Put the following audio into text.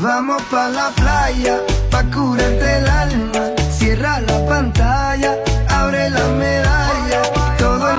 Vamos pa' la playa, pa' curarte el alma. Cierra la pantalla.